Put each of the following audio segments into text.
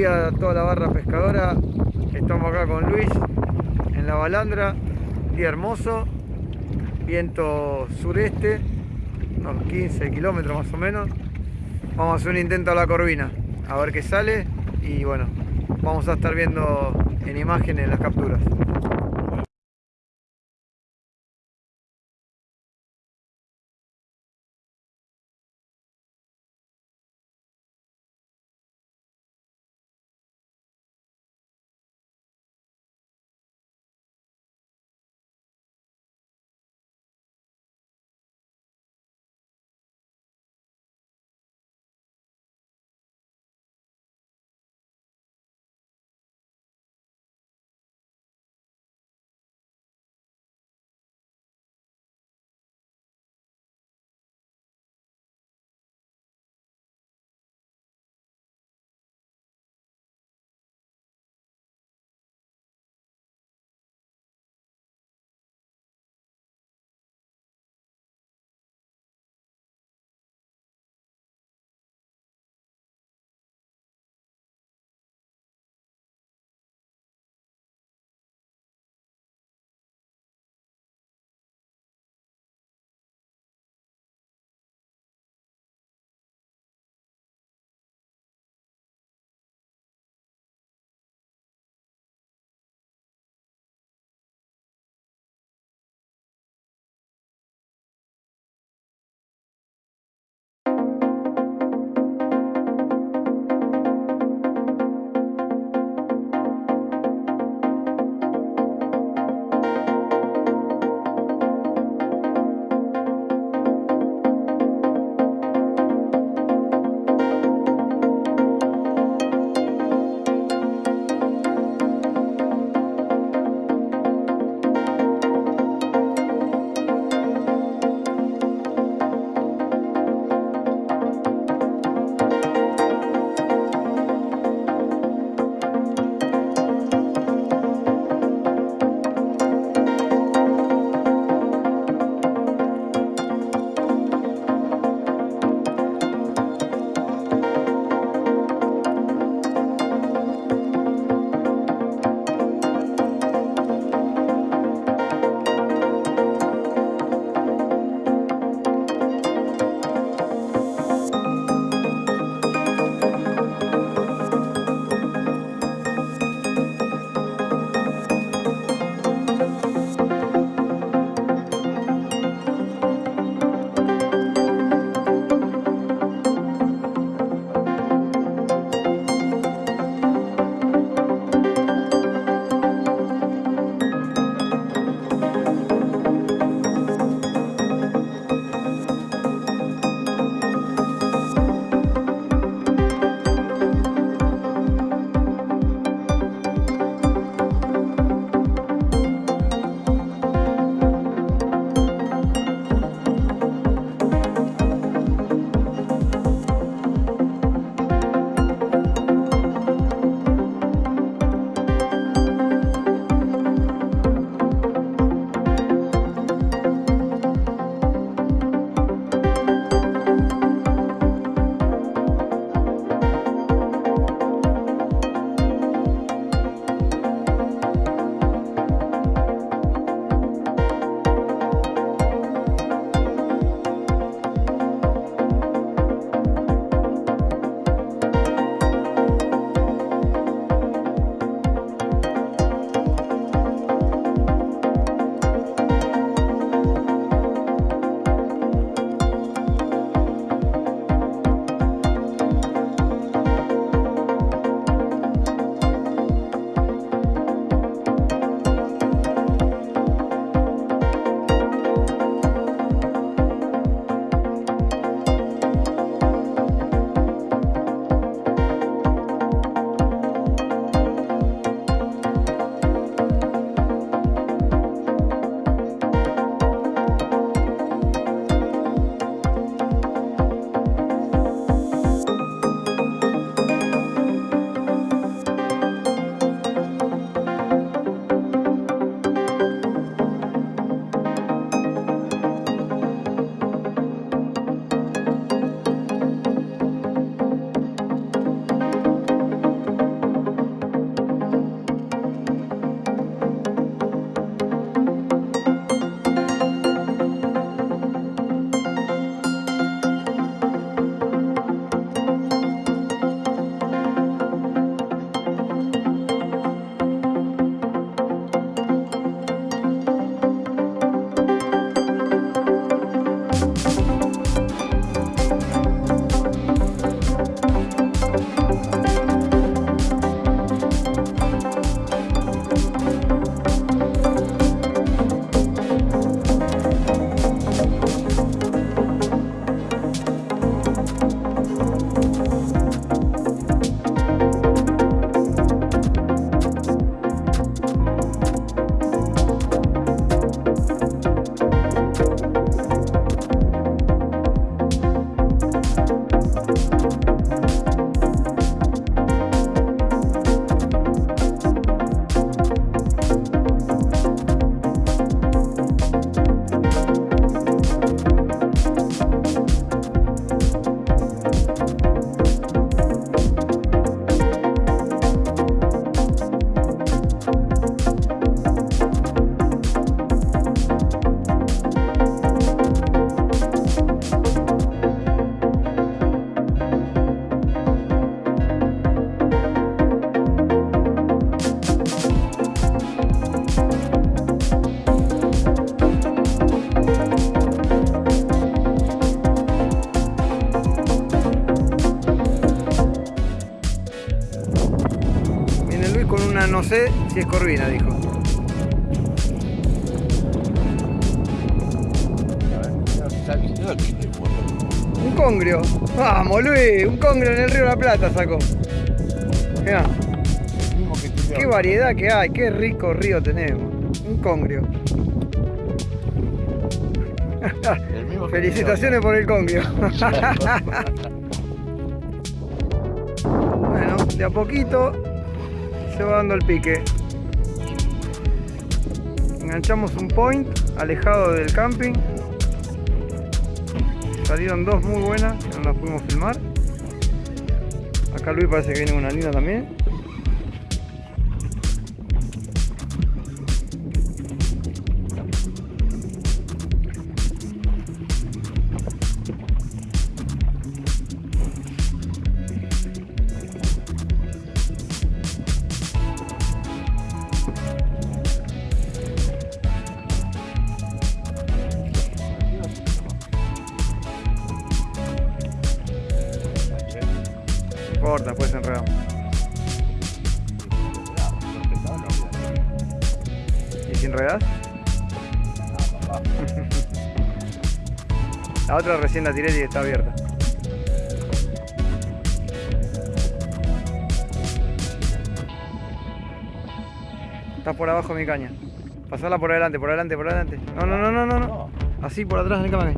día toda la barra pescadora. Estamos acá con Luis en la balandra. Día hermoso. Viento sureste. Unos 15 kilómetros más o menos. Vamos a hacer un intento a la corvina. A ver qué sale. Y bueno, vamos a estar viendo en imágenes las capturas. Es Corvina, dijo. Un congrio. Vamos, Luis. Un congrio en el río la Plata sacó. Mirá. Qué variedad que hay. Qué rico río tenemos. Un congrio. Felicitaciones por el congrio. bueno, de a poquito se va dando el pique. Enganchamos un point alejado del camping. Salieron dos muy buenas, que no las pudimos filmar. Acá Luis parece que viene una linda también. Enredas? La otra recién la tiré y está abierta. Está por abajo mi caña. Pasala por adelante, por adelante, por adelante. No, no, no, no, no. no. Así por atrás en el.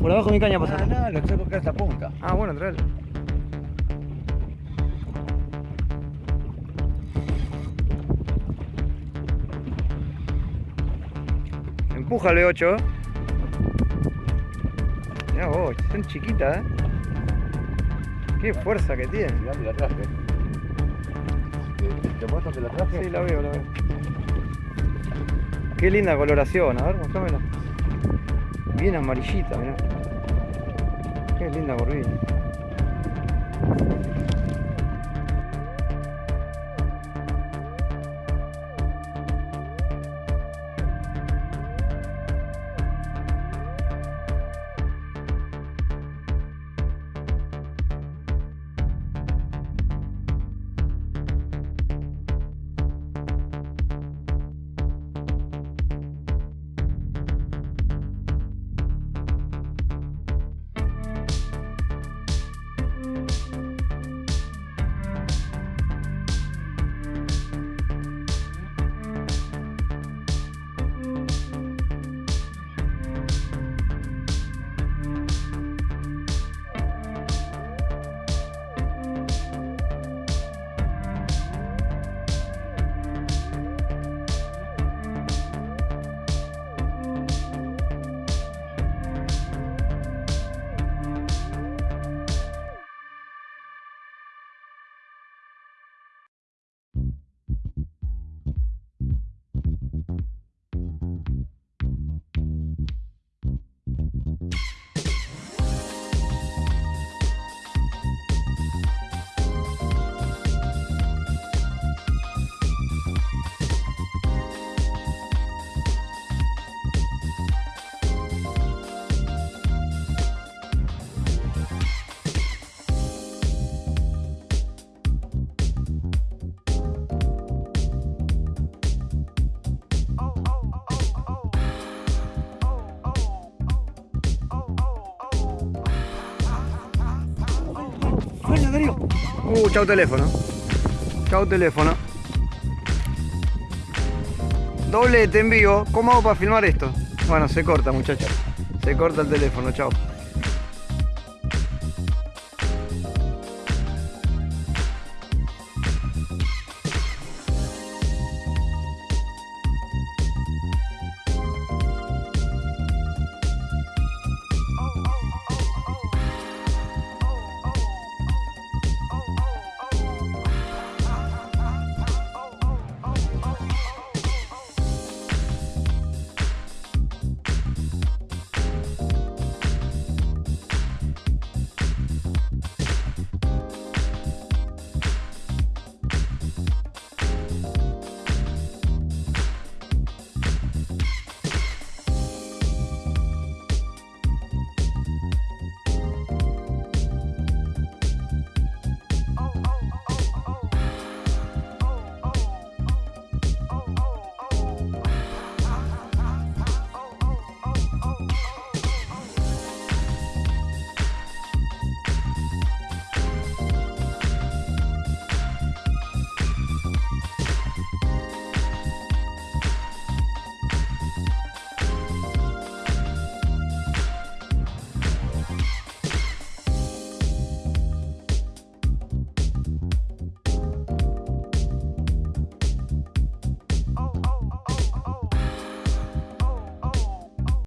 Por abajo mi caña pasala. No, no, lo tengo que esta punta. Ah, bueno, traelo. Empújale 8. Mirá vos, son chiquitas, ¿eh? Qué fuerza que tiene. Mirá, me la traje. ¿Te, te muestro que la traje? Sí, la veo, la veo. Qué linda coloración, a ver, mostrámela. Bien amarillita, mirá. Qué linda corvina. Uh, chau teléfono. Chau teléfono. Doblete en vivo. ¿Cómo hago para filmar esto? Bueno, se corta, muchachos. Se corta el teléfono, chao.